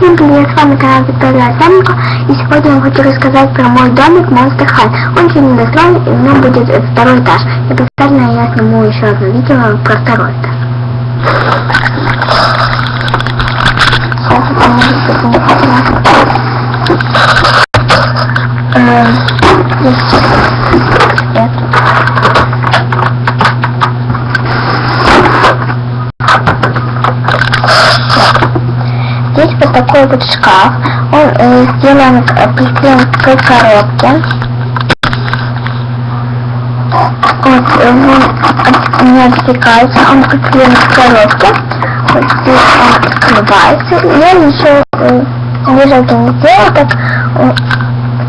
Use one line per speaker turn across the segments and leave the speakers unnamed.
Всем привет, с вами канал Виктория Осяненко, и сегодня я хочу рассказать про мой домик Monster High. Он еще не достроен, и у меня будет второй этаж. И обязательно я сниму еще одно видео про второй этаж. Вот такой вот шкаф. Он э, сделан, э, приклеен к коробке. Вот, э, он не отсекается, он приклеен к коробке. Вот здесь он открывается. Я еще э, лежать не сделала, так э,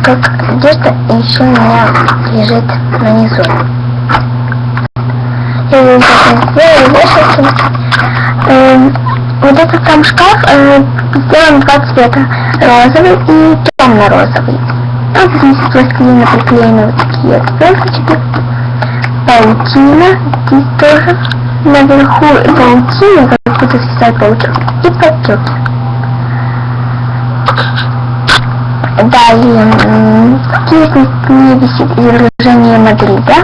как одежда еще у меня лежит внизу. Я ее так сделала, вешалки. Э, вот этот сам шкаф э, сделан два цвета, розовый и темно-розовый. Вот здесь из пластилина приклеены вот такие вот звездочки. Паутина, здесь тоже наверху паутина, как будто свисает паучок, и подтеки. Далее, здесь не висит изображение Мадрида.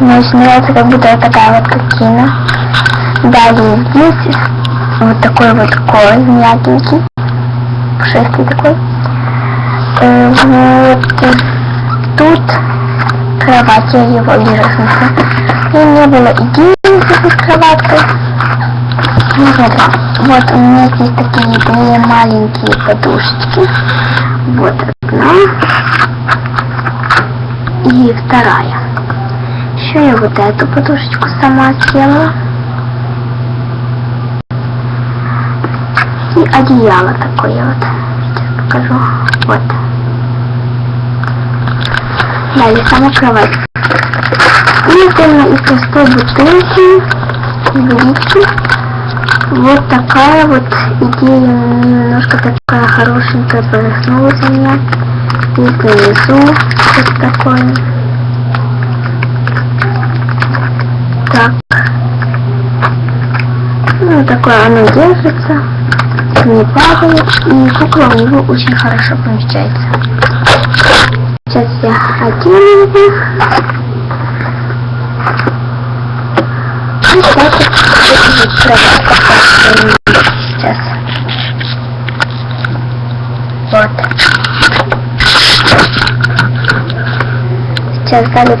Мне очень нравится, как будто это такая вот картина. Далее здесь вот такой вот кой мягенький, пушистый такой. Э, вот э, тут кровать, я его вижу смысла. И не было идеи с этой кроваткой. Ну, вот у меня здесь такие две маленькие подушечки. Вот одна и вторая. Еще я вот эту подушечку сама сделала. И одеяло такое вот. Сейчас покажу. Вот. Далее сама кровать. И сделана из простой бутылки, водички. Вот такая вот идея немножко такая хорошенькая проснулась у меня. Здесь внизу что-то такое. Так. Ну, такое оно держится не падает, и кукла у него очень хорошо помещается. Сейчас я одену его. И сейчас Сейчас. Вот. Сейчас далее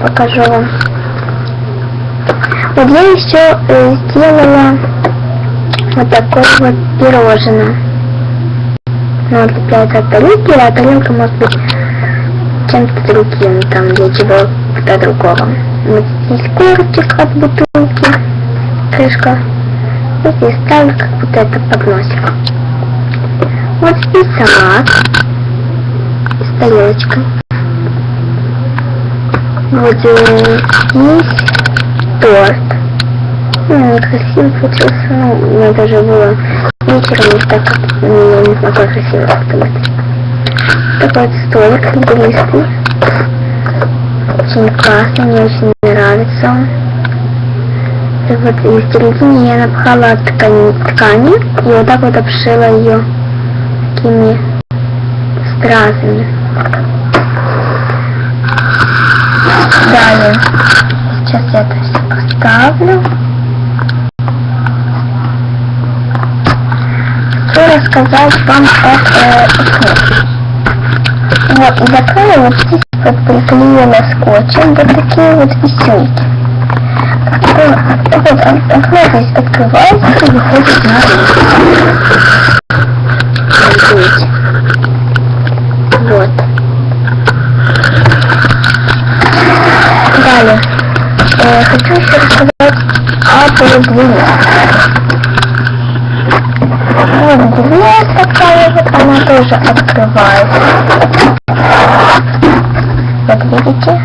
покажу вам. Вот я еще э, сделала вот такое вот пирожное. Ну, отлепляется от тарелки, а тарелка может быть чем-то другим, там для чего-то другого. Вот здесь корочек от бутылки, крышка. И здесь ставлю как будто это подносик. Вот здесь салат с тарелочкой. Вот здесь торт ну, красиво получился. Ну, меня даже было вечером не так, ну, не смогла красиво сделать. Такой вот столик игристый. Очень классный, мне очень нравится он. И вот и в середине я напхала ткани, ткани и вот так вот обшила ее такими стразами. Далее, сейчас я это все поставлю. Рассказать вам о окне. Вот, из окна вот здесь вот приклеено скотчем вот такие вот висюльки. Вот, окно здесь открывается и выходит на Видите? Вот. Далее. Э, хочу еще рассказать о продвижении. Вот дверь такая вот, она тоже открывается. Вот видите?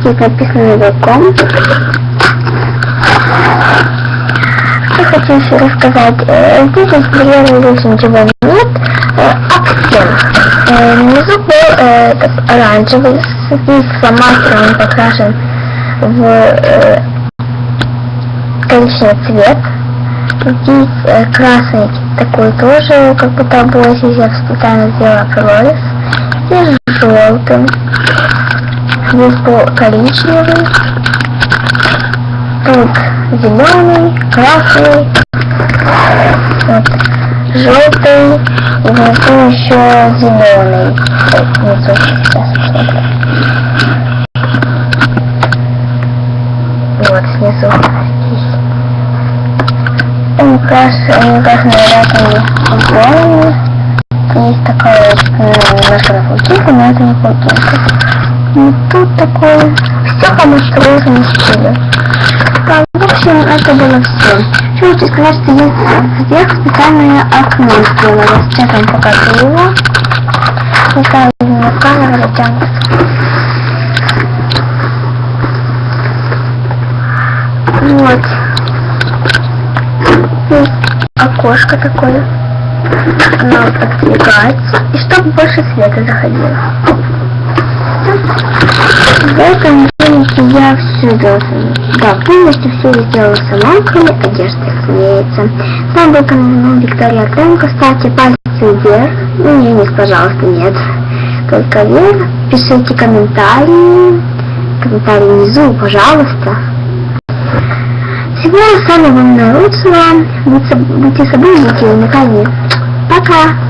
Здесь написано welcome. Что хочу еще рассказать. Э, здесь интерьера здесь ничего нет. Э, Акцент. Э, внизу был этот оранжевый, здесь фломастером покрашен в э, коричневый цвет. Здесь э, красный такой тоже, как будто обои, я специально сделала прорез. Здесь желтый. Здесь был коричневый. Тут зеленый, красный. Вот, желтый. И внизу еще зеленый. Ой, внизу. Сейчас посмотрим. Снизу. Они красные, они красные разными футболами. Есть такая ну, немножко паутинку, но это не паутинка. И тут такое, все по монструозному стилю. Да, в общем, это было все. Хочу сказать, что есть вверх специальное окно сделано. Сейчас вам покажу его. Не знаю, на камеру затянут. Вот. Окошко такое. Оно подвигается. И чтобы больше света заходило. В этом домике я все делала. Да, полностью все сделала сама, кроме одежды, разумеется. Вами был канал Виктория Кренко. Ставьте пальцы вверх. Ну, не, нет, пожалуйста, нет. Только вверх. Пишите комментарии. Комментарии внизу, пожалуйста. Всего самого наилучшего. Будьте собой, будьте уникальны. Пока!